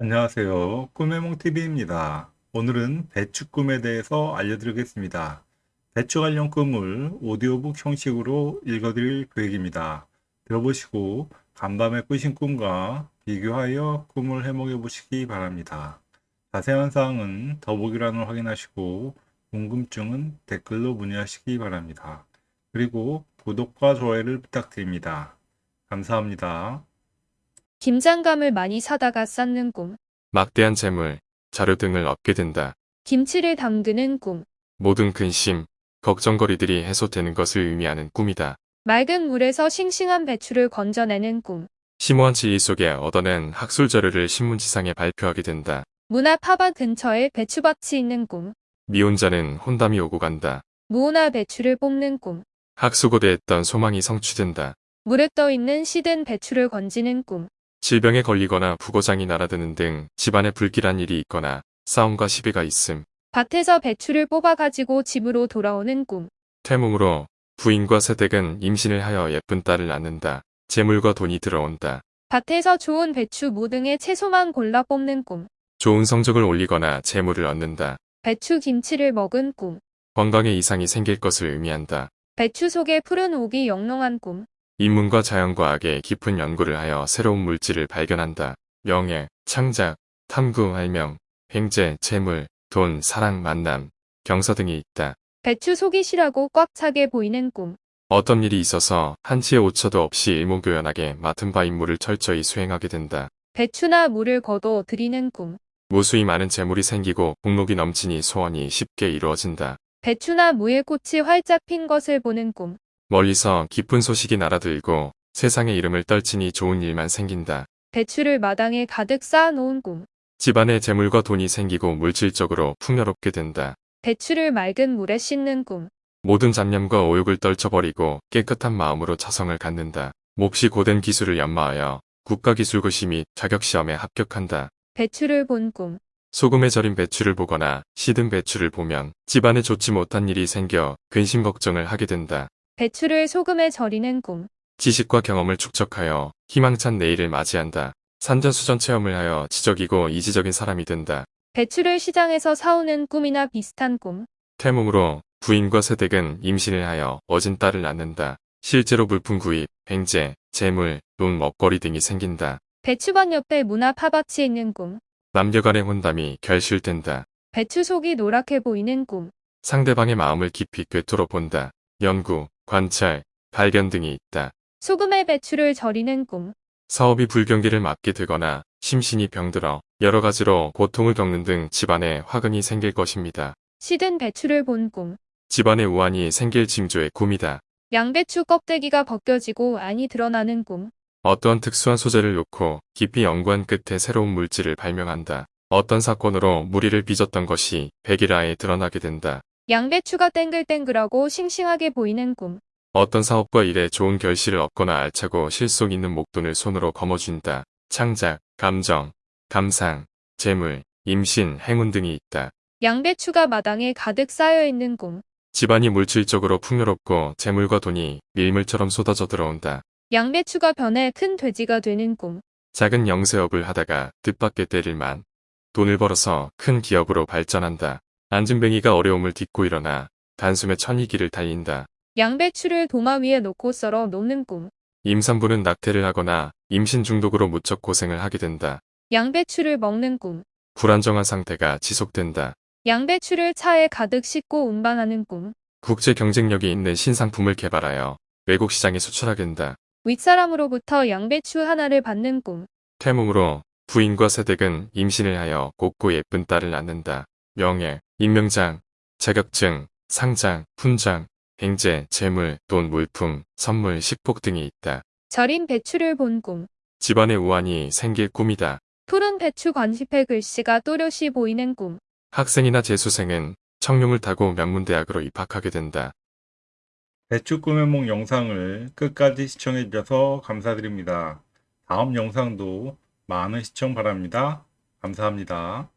안녕하세요. 꿈의몽TV입니다. 오늘은 배추 꿈에 대해서 알려드리겠습니다. 배추 관련 꿈을 오디오북 형식으로 읽어드릴 계획입니다. 들어보시고 간밤에 꾸신 꿈과 비교하여 꿈을 해몽해 보시기 바랍니다. 자세한 사항은 더보기란을 확인하시고 궁금증은 댓글로 문의하시기 바랍니다. 그리고 구독과 좋아요를 부탁드립니다. 감사합니다. 김장감을 많이 사다가 쌓는 꿈. 막대한 재물, 자료 등을 얻게 된다. 김치를 담그는 꿈. 모든 근심, 걱정거리들이 해소되는 것을 의미하는 꿈이다. 맑은 물에서 싱싱한 배추를 건져내는 꿈. 심오한 진리 속에 얻어낸 학술 자료를 신문지상에 발표하게 된다. 문앞 화밭 근처에 배추밭이 있는 꿈. 미혼자는 혼담이 오고 간다. 무오나 배추를 뽑는 꿈. 학수고대했던 소망이 성취된다. 물에 떠 있는 시든 배추를 건지는 꿈. 질병에 걸리거나 부고장이 날아드는 등 집안에 불길한 일이 있거나 싸움과 시비가 있음. 밭에서 배추를 뽑아가지고 집으로 돌아오는 꿈. 태몽으로 부인과 세댁은 임신을 하여 예쁜 딸을 낳는다. 재물과 돈이 들어온다. 밭에서 좋은 배추 무 등의 채소만 골라 뽑는 꿈. 좋은 성적을 올리거나 재물을 얻는다. 배추 김치를 먹은 꿈. 건강에 이상이 생길 것을 의미한다. 배추 속에 푸른 옥이 영롱한 꿈. 인문과 자연과학의 깊은 연구를 하여 새로운 물질을 발견한다. 명예, 창작, 탐구, 발명, 횡재, 재물, 돈, 사랑, 만남, 경서 등이 있다. 배추 속이 실하고 꽉 차게 보이는 꿈. 어떤 일이 있어서 한치의 오차도 없이 일목요연하게 맡은 바 임무를 철저히 수행하게 된다. 배추나 물을 거둬 드리는 꿈. 무수히 많은 재물이 생기고 복록이 넘치니 소원이 쉽게 이루어진다. 배추나 무의 꽃이 활짝 핀 것을 보는 꿈. 멀리서 기쁜 소식이 날아들고 세상의 이름을 떨치니 좋은 일만 생긴다. 배추를 마당에 가득 쌓아놓은 꿈. 집안에 재물과 돈이 생기고 물질적으로 풍요롭게 된다. 배추를 맑은 물에 씻는 꿈. 모든 잡념과 오욕을 떨쳐버리고 깨끗한 마음으로 자성을 갖는다. 몹시 고된 기술을 연마하여 국가기술고시 및 자격시험에 합격한다. 배추를 본 꿈. 소금에 절인 배추를 보거나 시든 배추를 보면 집안에 좋지 못한 일이 생겨 근심 걱정을 하게 된다. 배추를 소금에 절이는 꿈. 지식과 경험을 축적하여 희망찬 내일을 맞이한다. 산전수전 체험을 하여 지적이고 이지적인 사람이 된다. 배추를 시장에서 사오는 꿈이나 비슷한 꿈. 태몽으로 부인과 세댁은 임신을 하여 어진 딸을 낳는다. 실제로 물품 구입, 횡재, 재물, 돈, 먹거리 등이 생긴다. 배추밭 옆에 문앞 화밭이 있는 꿈. 남녀간의 혼담이 결실된다. 배추 속이 노랗게 보이는 꿈. 상대방의 마음을 깊이 꿰뚫어 본다. 연구, 관찰, 발견 등이 있다. 소금에 배추를 절이는 꿈. 사업이 불경기를 맞게 되거나 심신이 병들어 여러 가지로 고통을 겪는 등 집안에 화근이 생길 것입니다. 시든 배추를 본 꿈. 집안에 우환이 생길 징조의 꿈이다. 양배추 껍데기가 벗겨지고 안이 드러나는 꿈. 어떠한 특수한 소재를 놓고 깊이 연구한 끝에 새로운 물질을 발명한다. 어떤 사건으로 무리를 빚었던 것이 백일화에 드러나게 된다. 양배추가 땡글땡글하고 싱싱하게 보이는 꿈. 어떤 사업과 일에 좋은 결실을 얻거나 알차고 실속 있는 목돈을 손으로 거머쥔다. 창작, 감정, 감상, 재물, 임신, 행운 등이 있다. 양배추가 마당에 가득 쌓여 있는 꿈. 집안이 물질적으로 풍요롭고 재물과 돈이 밀물처럼 쏟아져 들어온다. 양배추가 변해 큰 돼지가 되는 꿈. 작은 영세업을 하다가 뜻밖의 때릴만 돈을 벌어서 큰 기업으로 발전한다. 안진뱅이가 어려움을 딛고 일어나 단숨에 천이길을 달린다. 양배추를 도마 위에 놓고 썰어 놓는 꿈. 임산부는 낙태를 하거나 임신 중독으로 무척 고생을 하게 된다. 양배추를 먹는 꿈. 불안정한 상태가 지속된다. 양배추를 차에 가득 싣고 운반하는 꿈. 국제 경쟁력이 있는 신상품을 개발하여 외국 시장에 수출하게 된다. 윗사람으로부터 양배추 하나를 받는 꿈. 태몽으로 부인과 세댁은 임신을 하여 곱고 예쁜 딸을 낳는다. 명예, 임명장, 자격증, 상장, 훈장, 횡재, 재물, 돈, 물품, 선물, 식복 등이 있다. 절인 배추를 본 꿈. 집안에 우환이 생길 꿈이다. 푸른 배추 관시패 글씨가 또렷이 보이는 꿈. 학생이나 재수생은 청룡을 타고 명문대학으로 입학하게 된다. 배추 꿈의 몽 영상을 끝까지 시청해 주셔서 감사드립니다. 다음 영상도 많은 시청 바랍니다. 감사합니다.